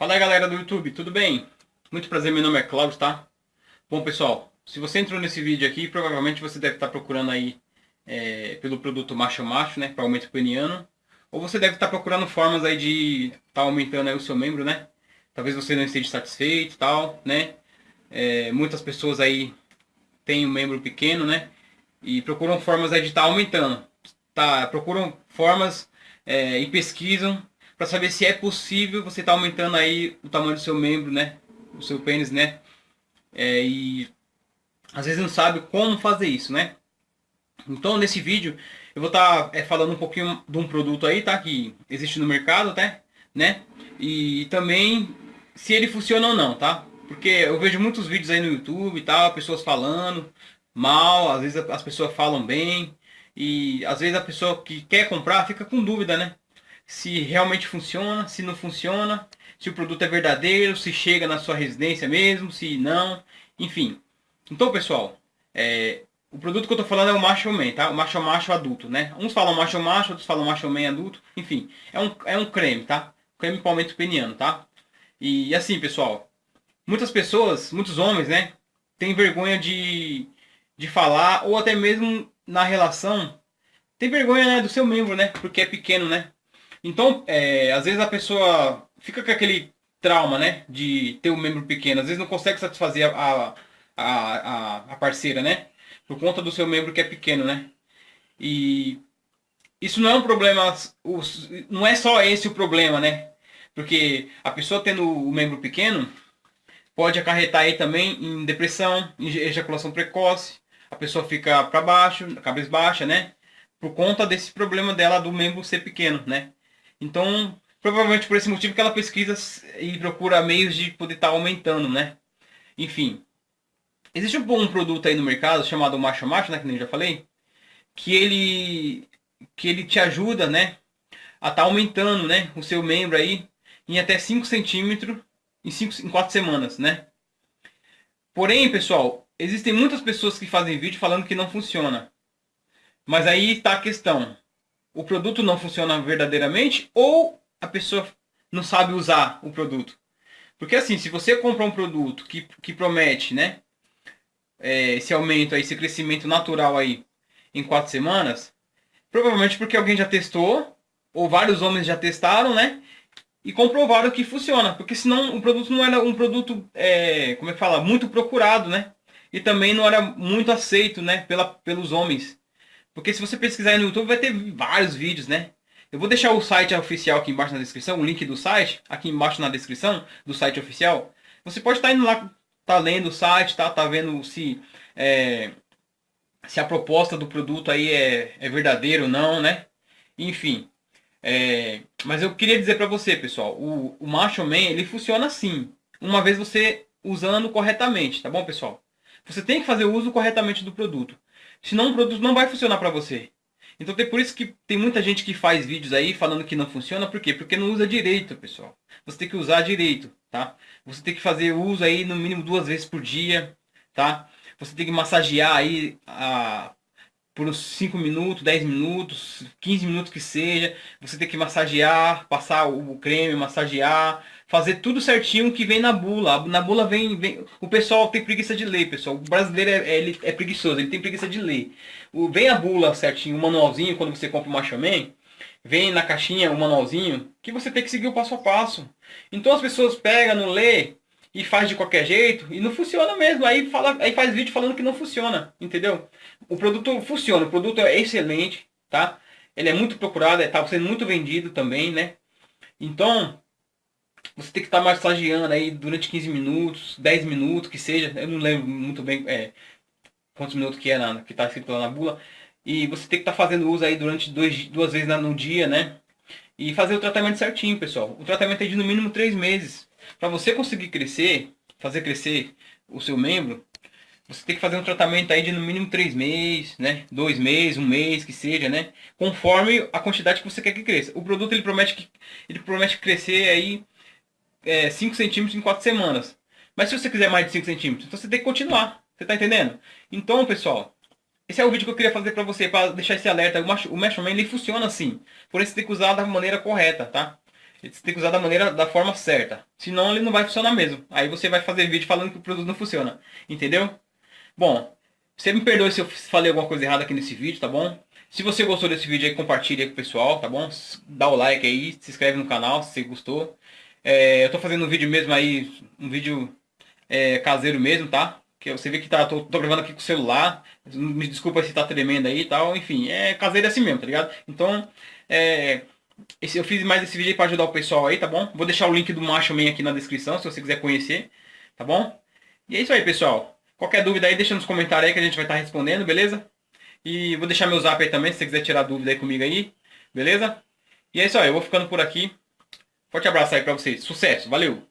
Fala galera do YouTube, tudo bem? Muito prazer, meu nome é Cláudio, tá? Bom pessoal, se você entrou nesse vídeo aqui, provavelmente você deve estar procurando aí é, pelo produto macho macho, né, para aumento peniano. Ou você deve estar procurando formas aí de estar tá aumentando aí o seu membro, né? Talvez você não esteja satisfeito tal, né? É, muitas pessoas aí têm um membro pequeno, né? E procuram formas aí de estar tá aumentando. Tá, procuram formas é, e pesquisam para saber se é possível você tá aumentando aí o tamanho do seu membro, né? O seu pênis, né? É, e às vezes não sabe como fazer isso, né? Então nesse vídeo eu vou estar tá, é, falando um pouquinho de um produto aí, tá? Que existe no mercado, tá? Né? E também se ele funciona ou não, tá? Porque eu vejo muitos vídeos aí no YouTube e tal, pessoas falando mal, às vezes as pessoas falam bem. E às vezes a pessoa que quer comprar fica com dúvida, né? Se realmente funciona, se não funciona, se o produto é verdadeiro, se chega na sua residência mesmo, se não, enfim. Então, pessoal, é, o produto que eu estou falando é o Macho Man, tá? O Macho Macho adulto, né? Uns falam Macho Macho, outros falam Macho Man adulto, enfim. É um, é um creme, tá? Creme para aumento peniano, tá? E assim, pessoal, muitas pessoas, muitos homens, né? Tem vergonha de, de falar, ou até mesmo na relação, tem vergonha né, do seu membro, né? Porque é pequeno, né? Então, é, às vezes a pessoa fica com aquele trauma, né? De ter um membro pequeno. Às vezes não consegue satisfazer a, a, a, a parceira, né? Por conta do seu membro que é pequeno, né? E isso não é um problema, não é só esse o problema, né? Porque a pessoa tendo o membro pequeno pode acarretar aí também em depressão, em ejaculação precoce, a pessoa fica para baixo, cabeça baixa, né? Por conta desse problema dela do membro ser pequeno, né? Então, provavelmente por esse motivo que ela pesquisa e procura meios de poder estar tá aumentando, né? Enfim. Existe um, um produto aí no mercado chamado Macho Macho, né? Que nem eu já falei. Que ele, que ele te ajuda, né? A estar tá aumentando, né? O seu membro aí em até 5 centímetros em, 5, em 4 semanas, né? Porém, pessoal, existem muitas pessoas que fazem vídeo falando que não funciona. Mas aí está a questão o produto não funciona verdadeiramente ou a pessoa não sabe usar o produto. Porque assim, se você compra um produto que, que promete, né, é, esse aumento aí, esse crescimento natural aí em quatro semanas, provavelmente porque alguém já testou, ou vários homens já testaram, né, e comprovaram que funciona. Porque senão o produto não era um produto, é, como é que fala, muito procurado, né, e também não era muito aceito, né, pela, pelos homens. Porque se você pesquisar no YouTube vai ter vários vídeos, né? Eu vou deixar o site oficial aqui embaixo na descrição, o link do site, aqui embaixo na descrição do site oficial. Você pode estar indo lá, tá lendo o site, tá, tá vendo se, é, se a proposta do produto aí é, é verdadeira ou não, né? Enfim. É, mas eu queria dizer para você, pessoal, o, o Macho Man, ele funciona assim. Uma vez você usando corretamente, tá bom, pessoal? Você tem que fazer o uso corretamente do produto. Senão o produto não vai funcionar para você. Então tem por isso que tem muita gente que faz vídeos aí falando que não funciona, por quê? Porque não usa direito, pessoal. Você tem que usar direito, tá? Você tem que fazer uso aí no mínimo duas vezes por dia, tá? Você tem que massagear aí a, por uns 5 minutos, 10 minutos, 15 minutos que seja. Você tem que massagear, passar o creme, massagear, fazer tudo certinho que vem na bula. Na bula vem, vem o pessoal tem preguiça de ler, pessoal. O brasileiro é, é, ele é preguiçoso, ele tem preguiça de ler. O, vem a bula certinho, o manualzinho, quando você compra o Machaman, vem na caixinha o manualzinho, que você tem que seguir o passo a passo. Então as pessoas pegam, não lê e faz de qualquer jeito e não funciona mesmo. Aí, fala, aí faz vídeo falando que não funciona, entendeu? O produto funciona, o produto é excelente, tá? Ele é muito procurado, está é, sendo muito vendido também, né? Então, você tem que estar massageando aí durante 15 minutos, 10 minutos, que seja. Eu não lembro muito bem é, quantos minutos que é na, que está escrito lá na bula. E você tem que estar fazendo uso aí durante dois, duas vezes no dia, né? E fazer o tratamento certinho, pessoal. O tratamento é de no mínimo 3 meses. Para você conseguir crescer, fazer crescer o seu membro, você tem que fazer um tratamento aí de no mínimo 3 meses, né? 2 meses, um mês, que seja, né? Conforme a quantidade que você quer que cresça. O produto ele promete que ele promete crescer aí é, 5 centímetros em 4 semanas. Mas se você quiser mais de 5 centímetros, então você tem que continuar. Você está entendendo? Então, pessoal, esse é o vídeo que eu queria fazer para você, para deixar esse alerta. O Mesh Man ele funciona assim. Porém, você tem que usar da maneira correta, tá? Você tem que usar da maneira, da forma certa. Senão ele não vai funcionar mesmo. Aí você vai fazer vídeo falando que o produto não funciona. Entendeu? Bom, você me perdoe se eu falei alguma coisa errada aqui nesse vídeo, tá bom? Se você gostou desse vídeo aí, compartilhe aí com o pessoal, tá bom? Dá o like aí, se inscreve no canal se você gostou. É, eu tô fazendo um vídeo mesmo aí, um vídeo é, caseiro mesmo, tá? Que você vê que tá, tô, tô, gravando aqui com o celular. Me desculpa se tá tremendo aí e tal. Enfim, é caseiro assim mesmo, tá ligado? Então, é, esse, eu fiz mais esse vídeo pra ajudar o pessoal aí, tá bom? Vou deixar o link do Macho Man aqui na descrição, se você quiser conhecer, tá bom? E é isso aí, pessoal. Qualquer dúvida aí, deixa nos comentários aí que a gente vai estar tá respondendo, beleza? E vou deixar meu zap aí também, se você quiser tirar dúvida aí comigo aí, beleza? E é isso aí, eu vou ficando por aqui. Forte abraço aí pra vocês. Sucesso, valeu!